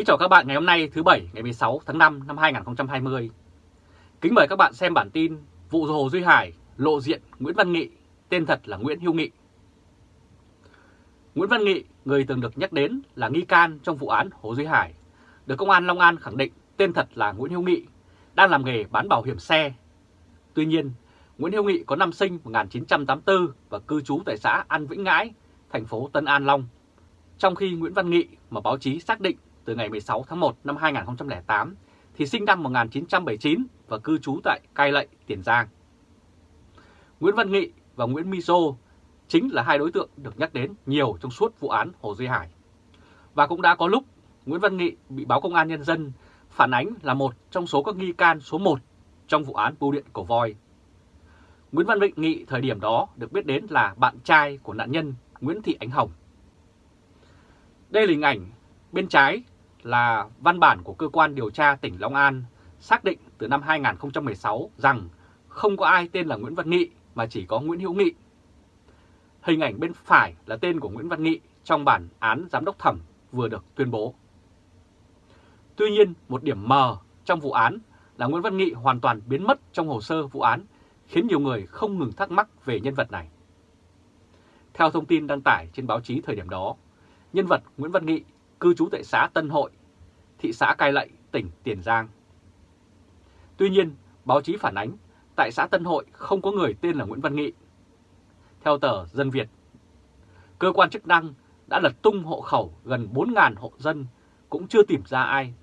Kính chào các bạn ngày hôm nay thứ Bảy ngày 16 tháng 5 năm 2020. Kính mời các bạn xem bản tin vụ Hồ Duy Hải lộ diện Nguyễn Văn Nghị, tên thật là Nguyễn Hữu Nghị. Nguyễn Văn Nghị, người từng được nhắc đến là nghi can trong vụ án Hồ Duy Hải, được Công an Long An khẳng định tên thật là Nguyễn Hữu Nghị, đang làm nghề bán bảo hiểm xe. Tuy nhiên, Nguyễn Hữu Nghị có năm sinh 1984 và cư trú tại xã An Vĩnh Ngãi, thành phố Tân An Long. Trong khi Nguyễn Văn Nghị mà báo chí xác định từ ngày 16 tháng 1 năm 2008 thì sinh năm 1979 và cư trú tại Cai Lậy, Tiền Giang. Nguyễn Văn Nghị và Nguyễn Mizo chính là hai đối tượng được nhắc đến nhiều trong suốt vụ án Hồ Duy Hải. Và cũng đã có lúc Nguyễn Văn Nghị bị báo Công an Nhân dân phản ánh là một trong số các nghi can số 1 trong vụ án bưu điện cổ voi. Nguyễn Văn Vịnh Nghị thời điểm đó được biết đến là bạn trai của nạn nhân Nguyễn Thị Ánh Hồng. Đây là hình ảnh bên trái là văn bản của cơ quan điều tra tỉnh Long An xác định từ năm 2016 rằng không có ai tên là Nguyễn Văn Nghị mà chỉ có Nguyễn Hữu Nghị. Hình ảnh bên phải là tên của Nguyễn Văn Nghị trong bản án giám đốc thẩm vừa được tuyên bố. Tuy nhiên, một điểm mờ trong vụ án là Nguyễn Văn Nghị hoàn toàn biến mất trong hồ sơ vụ án, khiến nhiều người không ngừng thắc mắc về nhân vật này. Theo thông tin đăng tải trên báo chí thời điểm đó, nhân vật Nguyễn Văn Nghị cư trú tại xã Tân Hội, thị xã Cai Lậy, tỉnh Tiền Giang. Tuy nhiên, báo chí phản ánh tại xã Tân Hội không có người tên là Nguyễn Văn Nghị. Theo tờ Dân Việt, cơ quan chức năng đã lật tung hộ khẩu gần 4.000 hộ dân cũng chưa tìm ra ai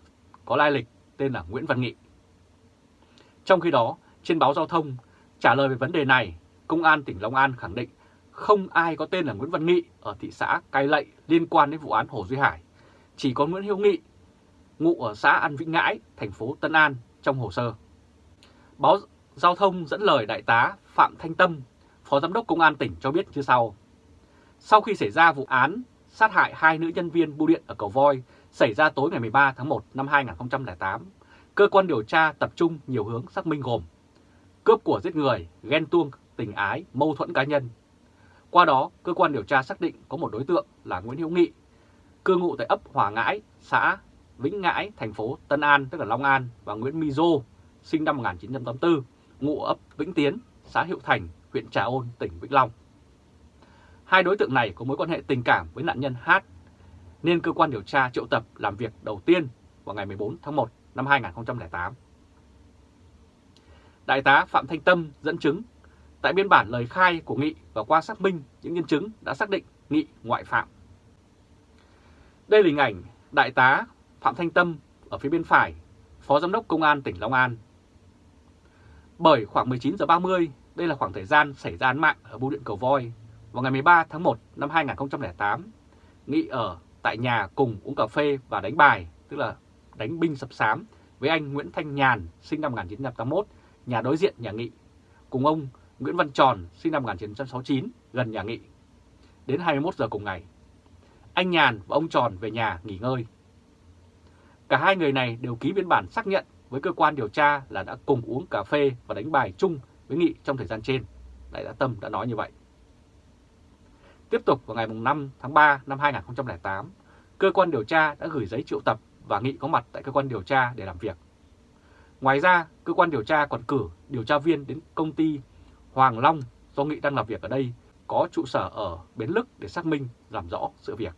có lai lịch tên là Nguyễn Văn Nghị. Trong khi đó, trên báo giao thông trả lời về vấn đề này, Công an tỉnh Long An khẳng định không ai có tên là Nguyễn Văn Nghị ở thị xã Cai Lậy liên quan đến vụ án Hồ Duy Hải. Chỉ có Nguyễn Hiếu Nghị, ngụ ở xã An Vĩnh Ngãi, thành phố Tân An trong hồ sơ. Báo Giao thông dẫn lời Đại tá Phạm Thanh Tâm, Phó Giám đốc Công an tỉnh cho biết như sau. Sau khi xảy ra vụ án sát hại hai nữ nhân viên bưu điện ở Cầu Voi xảy ra tối ngày 13 tháng 1 năm 2008, cơ quan điều tra tập trung nhiều hướng xác minh gồm cướp của giết người, ghen tuông, tình ái, mâu thuẫn cá nhân. Qua đó, cơ quan điều tra xác định có một đối tượng là Nguyễn hiếu Nghị, cư ngụ tại ấp Hòa Ngãi, xã Vĩnh Ngãi, thành phố Tân An, tức là Long An, và Nguyễn Mizo, sinh năm 1984, ngụ ấp Vĩnh Tiến, xã Hiệu Thành, huyện Trà Ôn, tỉnh Vĩnh Long. Hai đối tượng này có mối quan hệ tình cảm với nạn nhân Hát, nên cơ quan điều tra triệu tập làm việc đầu tiên vào ngày 14 tháng 1 năm 2008. Đại tá Phạm Thanh Tâm dẫn chứng tại biên bản lời khai của Nghị và qua xác minh những nhân chứng đã xác định Nghị ngoại phạm. Đây là hình ảnh Đại tá Phạm Thanh Tâm ở phía bên phải, Phó Giám đốc Công an tỉnh Long An. Bởi khoảng 19 giờ 30, đây là khoảng thời gian xảy ra án mạng ở bưu điện Cầu Voi vào ngày 13 tháng 1 năm 2008. Nghị ở tại nhà cùng uống cà phê và đánh bài, tức là đánh binh sập sám với anh Nguyễn Thanh Nhàn sinh năm 1981, nhà đối diện nhà Nghị, cùng ông Nguyễn Văn Tròn sinh năm 1969 gần nhà Nghị. Đến 21 giờ cùng ngày, anh Nhàn và ông Tròn về nhà nghỉ ngơi. Cả hai người này đều ký biên bản xác nhận với cơ quan điều tra là đã cùng uống cà phê và đánh bài chung với Nghị trong thời gian trên. Đại tá Tâm đã nói như vậy. Tiếp tục vào ngày 5 tháng 3 năm 2008, cơ quan điều tra đã gửi giấy triệu tập và Nghị có mặt tại cơ quan điều tra để làm việc. Ngoài ra, cơ quan điều tra còn cử điều tra viên đến công ty Hoàng Long do Nghị đang làm việc ở đây có trụ sở ở Bến Lức để xác minh làm rõ sự việc.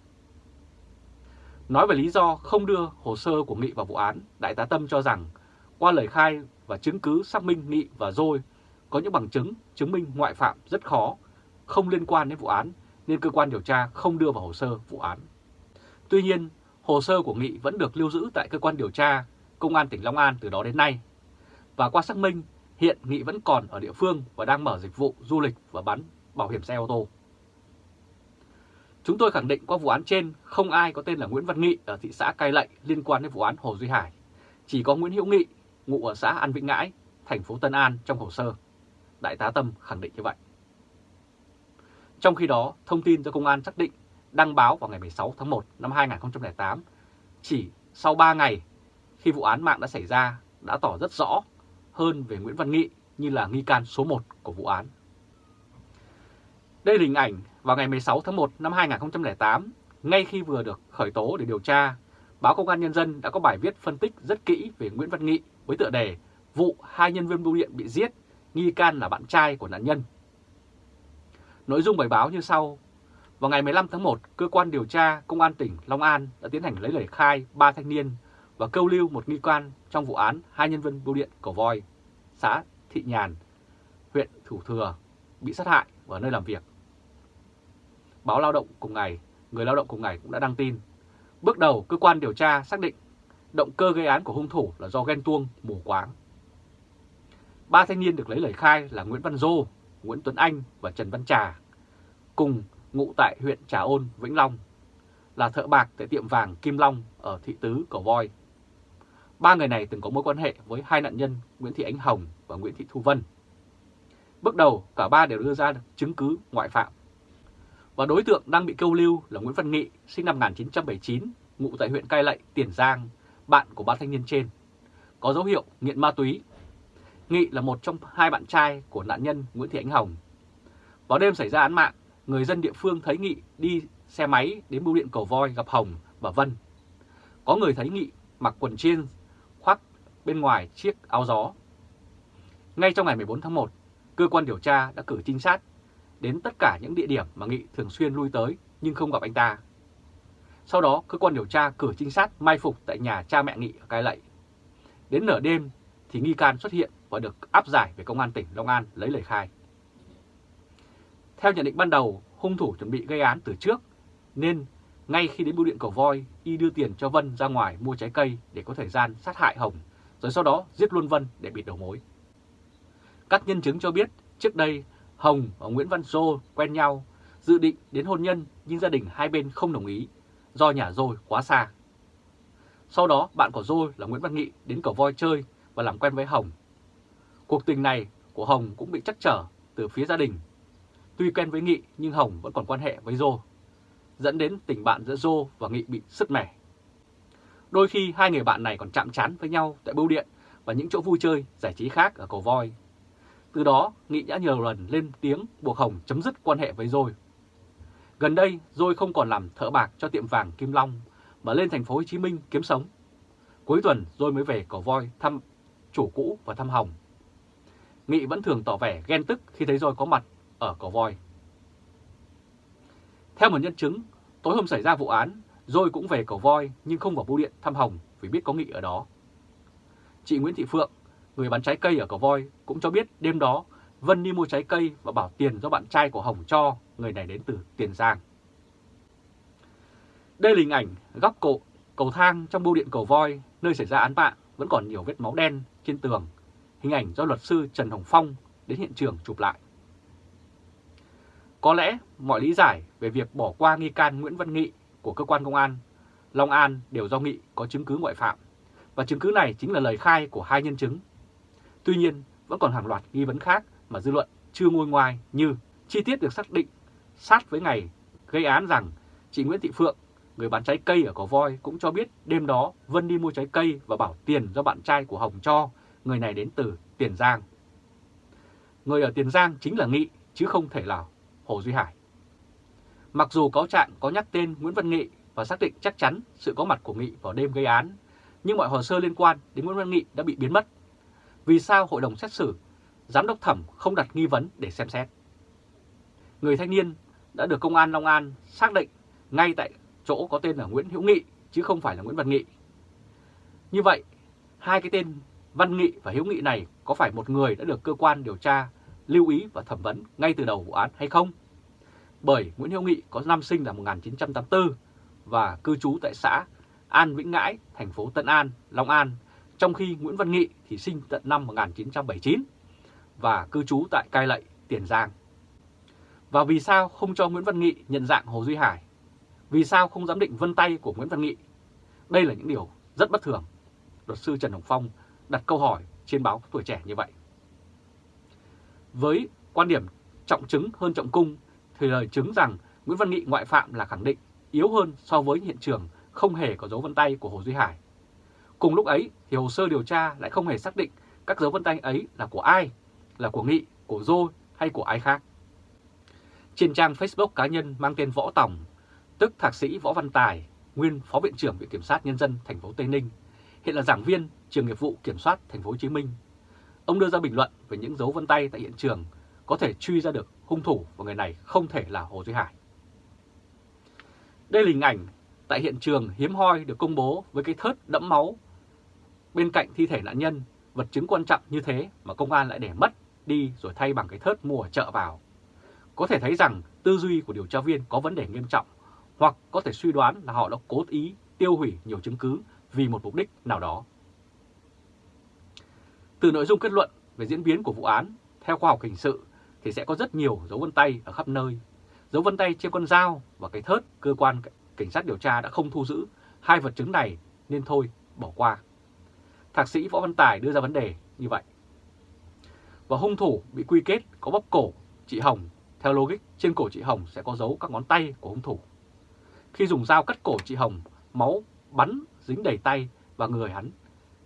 Nói về lý do không đưa hồ sơ của Nghị vào vụ án, Đại tá Tâm cho rằng qua lời khai và chứng cứ xác minh Nghị và Dôi có những bằng chứng chứng minh ngoại phạm rất khó, không liên quan đến vụ án nên cơ quan điều tra không đưa vào hồ sơ vụ án. Tuy nhiên, hồ sơ của Nghị vẫn được lưu giữ tại cơ quan điều tra Công an tỉnh Long An từ đó đến nay. Và qua xác minh, hiện Nghị vẫn còn ở địa phương và đang mở dịch vụ du lịch và bán bảo hiểm xe ô tô. Chúng tôi khẳng định qua vụ án trên không ai có tên là Nguyễn Văn Nghị ở thị xã Cai Lậy liên quan đến vụ án Hồ Duy Hải. Chỉ có Nguyễn Hữu Nghị, ngụ ở xã An Vĩnh Ngãi, thành phố Tân An trong hồ sơ. Đại tá Tâm khẳng định như vậy. Trong khi đó, thông tin do công an xác định đăng báo vào ngày 16 tháng 1 năm 2008, chỉ sau 3 ngày khi vụ án mạng đã xảy ra đã tỏ rất rõ hơn về Nguyễn Văn Nghị như là nghi can số 1 của vụ án. Đây là hình ảnh vào ngày 16 tháng 1 năm 2008, ngay khi vừa được khởi tố để điều tra, báo Công an Nhân dân đã có bài viết phân tích rất kỹ về Nguyễn Văn Nghị với tựa đề Vụ hai nhân viên bưu điện bị giết, nghi can là bạn trai của nạn nhân. Nội dung bài báo như sau. Vào ngày 15 tháng 1, cơ quan điều tra Công an tỉnh Long An đã tiến hành lấy lời khai ba thanh niên và câu lưu một nghi can trong vụ án hai nhân viên bưu điện cổ Voi, xã Thị Nhàn, huyện Thủ Thừa bị sát hại ở nơi làm việc. Báo Lao động cùng ngày, người lao động cùng ngày cũng đã đăng tin. Bước đầu, cơ quan điều tra xác định động cơ gây án của hung thủ là do ghen tuông, mù quáng. Ba thanh niên được lấy lời khai là Nguyễn Văn Dô, Nguyễn Tuấn Anh và Trần Văn Trà, cùng ngụ tại huyện Trà Ôn, Vĩnh Long, là thợ bạc tại tiệm vàng Kim Long ở thị tứ Cầu Voi. Ba người này từng có mối quan hệ với hai nạn nhân Nguyễn Thị Ánh Hồng và Nguyễn Thị Thu Vân. Bước đầu, cả ba đều đưa ra chứng cứ ngoại phạm. Và đối tượng đang bị câu lưu là Nguyễn Văn Nghị, sinh năm 1979, ngụ tại huyện Cai Lậy, Tiền Giang, bạn của ba thanh niên trên. Có dấu hiệu nghiện ma túy. Nghị là một trong hai bạn trai của nạn nhân Nguyễn Thị Ánh Hồng. Vào đêm xảy ra án mạng, người dân địa phương thấy Nghị đi xe máy đến bưu điện cầu voi gặp Hồng và Vân. Có người thấy Nghị mặc quần jean khoác bên ngoài chiếc áo gió. Ngay trong ngày 14 tháng 1, cơ quan điều tra đã cử trinh sát đến tất cả những địa điểm mà Nghị thường xuyên lui tới nhưng không gặp anh ta. Sau đó, cơ quan điều tra cử trinh sát mai phục tại nhà cha mẹ Nghị ở Cai Lậy. Đến nửa đêm thì nghi can xuất hiện và được áp giải về công an tỉnh Long An lấy lời khai. Theo nhận định ban đầu, hung thủ chuẩn bị gây án từ trước, nên ngay khi đến bưu điện cầu voi, y đưa tiền cho Vân ra ngoài mua trái cây để có thời gian sát hại Hồng, rồi sau đó giết luôn Vân để bịt đầu mối. Các nhân chứng cho biết trước đây Hồng và Nguyễn Văn Dô quen nhau, dự định đến hôn nhân nhưng gia đình hai bên không đồng ý do nhà Dôi quá xa. Sau đó bạn của Dôi là Nguyễn Văn Nghị đến cầu voi chơi và làm quen với Hồng. Cuộc tình này của Hồng cũng bị chắc trở từ phía gia đình. Tuy quen với Nghị nhưng Hồng vẫn còn quan hệ với Dô, dẫn đến tình bạn giữa Dô và Nghị bị sứt mẻ. Đôi khi hai người bạn này còn chạm trán với nhau tại bưu điện và những chỗ vui chơi, giải trí khác ở cầu voi. Từ đó, Nghị đã nhiều lần lên tiếng buộc Hồng chấm dứt quan hệ với Dôi. Gần đây, Dôi không còn làm thợ bạc cho tiệm vàng Kim Long mà lên thành phố Hồ Chí Minh kiếm sống. Cuối tuần, Dôi mới về cỏ voi thăm chủ cũ và thăm Hồng. Nghị vẫn thường tỏ vẻ ghen tức khi thấy Dôi có mặt ở cỏ voi. Theo một nhân chứng, tối hôm xảy ra vụ án, Dôi cũng về cầu voi nhưng không vào bưu điện thăm Hồng vì biết có Nghị ở đó. Chị Nguyễn Thị Phượng, người bán trái cây ở cổ voi, cũng cho biết đêm đó Vân đi mua trái cây và bảo tiền do bạn trai của Hồng cho, người này đến từ Tiền Giang. Đây là hình ảnh góc cổ cầu thang trong bưu điện cầu voi, nơi xảy ra án mạng, vẫn còn nhiều vết máu đen trên tường. Hình ảnh do luật sư Trần Hồng Phong đến hiện trường chụp lại. Có lẽ mọi lý giải về việc bỏ qua nghi can Nguyễn Văn Nghị của cơ quan công an Long An đều do Nghị có chứng cứ ngoại phạm, và chứng cứ này chính là lời khai của hai nhân chứng. Tuy nhiên, vẫn còn hàng loạt nghi vấn khác mà dư luận chưa ngôi ngoài như chi tiết được xác định sát với ngày gây án rằng chị Nguyễn Thị Phượng, người bán trái cây ở cổ Voi cũng cho biết đêm đó Vân đi mua trái cây và bảo tiền do bạn trai của Hồng cho, người này đến từ Tiền Giang. Người ở Tiền Giang chính là Nghị chứ không thể là Hồ Duy Hải. Mặc dù cáo trạng có nhắc tên Nguyễn Văn Nghị và xác định chắc chắn sự có mặt của Nghị vào đêm gây án, nhưng mọi hồ sơ liên quan đến Nguyễn Văn Nghị đã bị biến mất. Vì sao hội đồng xét xử, giám đốc thẩm không đặt nghi vấn để xem xét? Người thanh niên đã được công an Long An xác định ngay tại chỗ có tên là Nguyễn Hữu Nghị chứ không phải là Nguyễn Văn Nghị. Như vậy, hai cái tên Văn Nghị và Hữu Nghị này có phải một người đã được cơ quan điều tra lưu ý và thẩm vấn ngay từ đầu vụ án hay không? Bởi Nguyễn Hữu Nghị có năm sinh là 1984 và cư trú tại xã An Vĩnh Ngãi, thành phố Tân An, Long An, trong khi Nguyễn Văn Nghị thì sinh tận năm 1979 và cư trú tại Cai Lậy, Tiền Giang. Và vì sao không cho Nguyễn Văn Nghị nhận dạng Hồ Duy Hải? Vì sao không giám định vân tay của Nguyễn Văn Nghị? Đây là những điều rất bất thường. Luật sư Trần Hồng Phong đặt câu hỏi trên báo Tuổi Trẻ như vậy. Với quan điểm trọng chứng hơn trọng cung thì lời chứng rằng Nguyễn Văn Nghị ngoại phạm là khẳng định yếu hơn so với hiện trường không hề có dấu vân tay của Hồ Duy Hải. Cùng lúc ấy thì hồ sơ điều tra lại không hề xác định các dấu vân tay ấy là của ai, là của Nghị, của Dô hay của ai khác. Trên trang Facebook cá nhân mang tên Võ Tòng, tức Thạc sĩ Võ Văn Tài, nguyên Phó Viện trưởng Viện Kiểm sát Nhân dân thành phố Tây Ninh, hiện là giảng viên trường nghiệp vụ kiểm soát thành phố Hồ Chí Minh. Ông đưa ra bình luận về những dấu vân tay tại hiện trường có thể truy ra được hung thủ và người này không thể là Hồ Duy Hải. Đây là hình ảnh tại hiện trường hiếm hoi được công bố với cái thớt đẫm máu bên cạnh thi thể nạn nhân, vật chứng quan trọng như thế mà công an lại để mất đi rồi thay bằng cái thớt mua ở chợ vào. Có thể thấy rằng tư duy của điều tra viên có vấn đề nghiêm trọng hoặc có thể suy đoán là họ đã cố ý tiêu hủy nhiều chứng cứ vì một mục đích nào đó. Từ nội dung kết luận về diễn biến của vụ án, theo khoa học hình sự thì sẽ có rất nhiều dấu vân tay ở khắp nơi. Dấu vân tay trên con dao và cái thớt cơ quan cảnh sát điều tra đã không thu giữ hai vật chứng này nên thôi bỏ qua. Thạc sĩ Võ Văn Tài đưa ra vấn đề như vậy. Và hung thủ bị quy kết có bóp cổ chị Hồng. Theo logic, trên cổ chị Hồng sẽ có dấu các ngón tay của hung thủ. Khi dùng dao cắt cổ chị Hồng, máu bắn dính đầy tay và người hắn.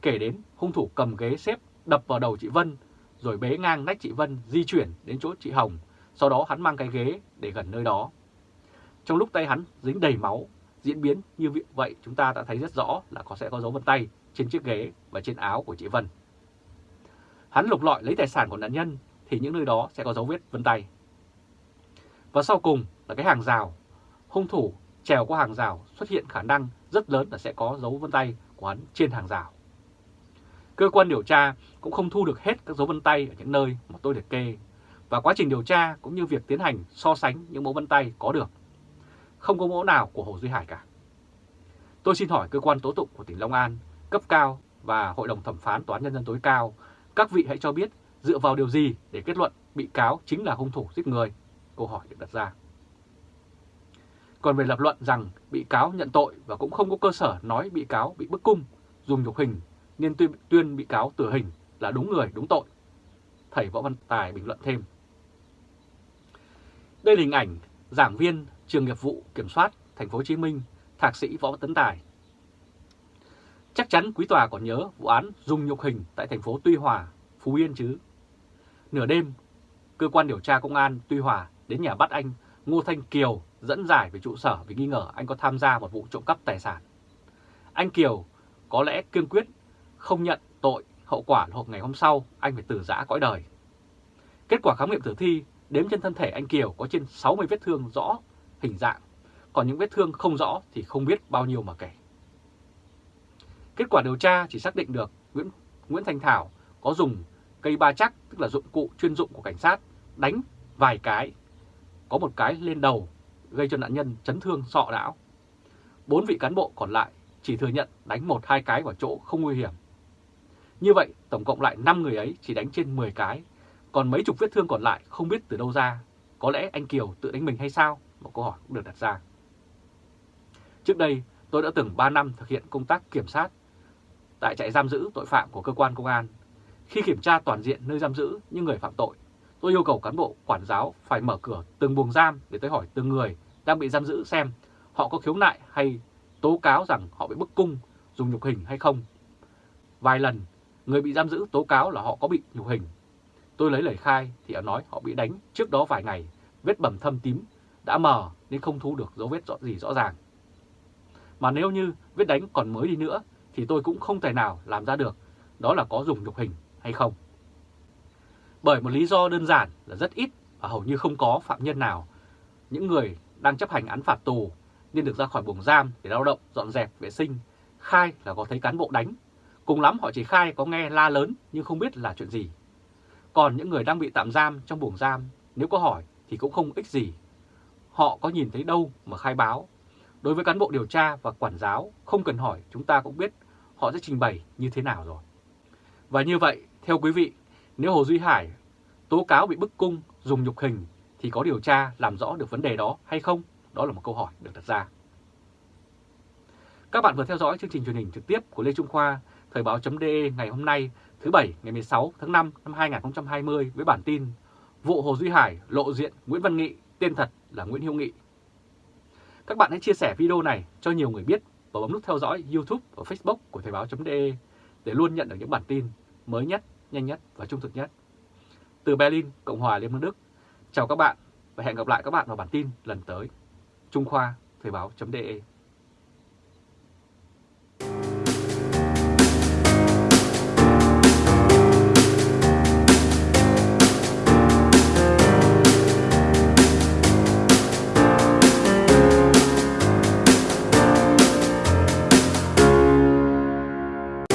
Kể đến hung thủ cầm ghế xếp đập vào đầu chị Vân, rồi bế ngang nách chị Vân di chuyển đến chỗ chị Hồng. Sau đó hắn mang cái ghế để gần nơi đó. Trong lúc tay hắn dính đầy máu, diễn biến như vậy chúng ta đã thấy rất rõ là có sẽ có dấu vân tay trên chiếc ghế và trên áo của chị Vân. Hắn lục lọi lấy tài sản của nạn nhân thì những nơi đó sẽ có dấu vết vân tay. Và sau cùng là cái hàng rào. Hung thủ trèo qua hàng rào xuất hiện khả năng rất lớn là sẽ có dấu vân tay của hắn trên hàng rào. Cơ quan điều tra cũng không thu được hết các dấu vân tay ở những nơi mà tôi liệt kê và quá trình điều tra cũng như việc tiến hành so sánh những mẫu vân tay có được. Không có mẫu nào của Hồ Duy Hải cả. Tôi xin hỏi cơ quan tố tụng của tỉnh Long An, cấp cao và Hội đồng thẩm phán Tòa án Nhân dân tối cao, các vị hãy cho biết dựa vào điều gì để kết luận bị cáo chính là hung thủ giết người? Câu hỏi được đặt ra. Còn về lập luận rằng bị cáo nhận tội và cũng không có cơ sở nói bị cáo bị bức cung, dùng nhục hình nên tuyên, tuyên bị cáo tử hình là đúng người, đúng tội. Thầy Võ Văn Tài bình luận thêm. Đây là hình ảnh giảng viên trường nghiệp vụ kiểm soát thành phố Hồ Chí Minh, thạc sĩ Võ Tấn Tài. Chắc chắn quý tòa còn nhớ vụ án dùng nhục hình tại thành phố Tuy Hòa, Phú Yên chứ. Nửa đêm, cơ quan điều tra công an Tuy Hòa đến nhà bắt anh Ngô Thanh Kiều dẫn giải về trụ sở vì nghi ngờ anh có tham gia một vụ trộm cắp tài sản. Anh Kiều có lẽ kiên quyết không nhận tội, hậu quả hoặc ngày hôm sau anh phải tử giã cõi đời. Kết quả khám nghiệm tử thi đếm trên thân thể anh Kiều có trên 60 vết thương rõ hình dạng, còn những vết thương không rõ thì không biết bao nhiêu mà kể. Kết quả điều tra chỉ xác định được Nguyễn, Nguyễn Thanh Thảo có dùng cây ba chắc, tức là dụng cụ chuyên dụng của cảnh sát, đánh vài cái, có một cái lên đầu gây cho nạn nhân chấn thương sọ não. Bốn vị cán bộ còn lại chỉ thừa nhận đánh một hai cái vào chỗ không nguy hiểm. Như vậy, tổng cộng lại 5 người ấy chỉ đánh trên 10 cái, còn mấy chục vết thương còn lại không biết từ đâu ra. Có lẽ anh Kiều tự đánh mình hay sao? Một câu hỏi cũng được đặt ra. Trước đây, tôi đã từng 3 năm thực hiện công tác kiểm sát tại trại giam giữ tội phạm của cơ quan công an. Khi kiểm tra toàn diện nơi giam giữ những người phạm tội, tôi yêu cầu cán bộ quản giáo phải mở cửa từng buồng giam để tới hỏi từng người đang bị giam giữ xem họ có khiếu nại hay tố cáo rằng họ bị bức cung, dùng nhục hình hay không. Vài lần, người bị giam giữ tố cáo là họ có bị nhục hình. Tôi lấy lời khai thì họ nói họ bị đánh trước đó vài ngày, vết bầm thâm tím đã mờ nên không thu được dấu vết rõ gì rõ ràng. Mà nếu như vết đánh còn mới đi nữa thì tôi cũng không thể nào làm ra được đó là có dùng nhục hình hay không. Bởi một lý do đơn giản là rất ít và hầu như không có phạm nhân nào, những người đang chấp hành án phạt tù nên được ra khỏi buồng giam để lao động, dọn dẹp, vệ sinh, khai là có thấy cán bộ đánh. Cùng lắm họ chỉ khai có nghe la lớn nhưng không biết là chuyện gì. Còn những người đang bị tạm giam trong buồng giam, nếu có hỏi thì cũng không ích gì. Họ có nhìn thấy đâu mà khai báo. Đối với cán bộ điều tra và quản giáo, không cần hỏi chúng ta cũng biết họ sẽ trình bày như thế nào rồi. Và như vậy, theo quý vị, nếu Hồ Duy Hải tố cáo bị bức cung, dùng nhục hình thì có điều tra làm rõ được vấn đề đó hay không? Đó là một câu hỏi được đặt ra. Các bạn vừa theo dõi chương trình truyền hình trực tiếp của Lê Trung Khoa, Thời báo.de ngày hôm nay thứ Bảy ngày 16 tháng 5 năm 2020 với bản tin Vụ Hồ Duy Hải lộ diện Nguyễn Văn Nghị, tên thật là Nguyễn hiêu Nghị. Các bạn hãy chia sẻ video này cho nhiều người biết và bấm nút theo dõi YouTube và Facebook của Thời báo.de để luôn nhận được những bản tin mới nhất, nhanh nhất và trung thực nhất. Từ Berlin, Cộng hòa Liên bang Đức, chào các bạn và hẹn gặp lại các bạn vào bản tin lần tới. Trung Khoa, Thời báo.de